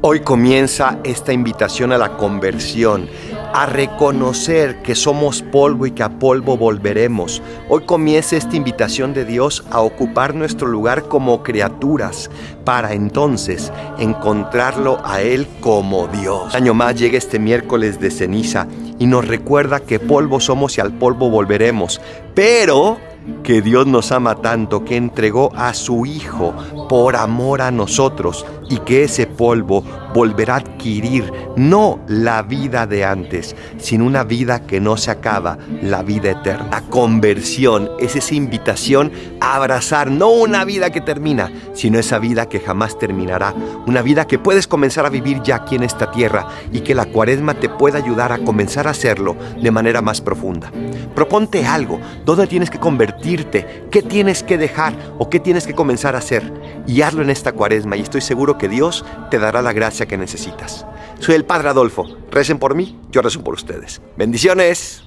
Hoy comienza esta invitación a la conversión, a reconocer que somos polvo y que a polvo volveremos. Hoy comienza esta invitación de Dios a ocupar nuestro lugar como criaturas para entonces encontrarlo a Él como Dios. Año más llega este miércoles de ceniza y nos recuerda que polvo somos y al polvo volveremos, pero que Dios nos ama tanto que entregó a su Hijo por amor a nosotros y que ese polvo volverá a adquirir no la vida de antes, sino una vida que no se acaba, la vida eterna. La conversión es esa invitación a abrazar no una vida que termina, sino esa vida que jamás terminará, una vida que puedes comenzar a vivir ya aquí en esta tierra y que la cuaresma te pueda ayudar a comenzar a hacerlo de manera más profunda. Proponte algo, ¿dónde tienes que convertirte? ¿Qué tienes que dejar o qué tienes que comenzar a hacer? Y hazlo en esta cuaresma y estoy seguro que Dios te dará la gracia que necesitas. Soy el Padre Adolfo. Recen por mí, yo rezo por ustedes. Bendiciones.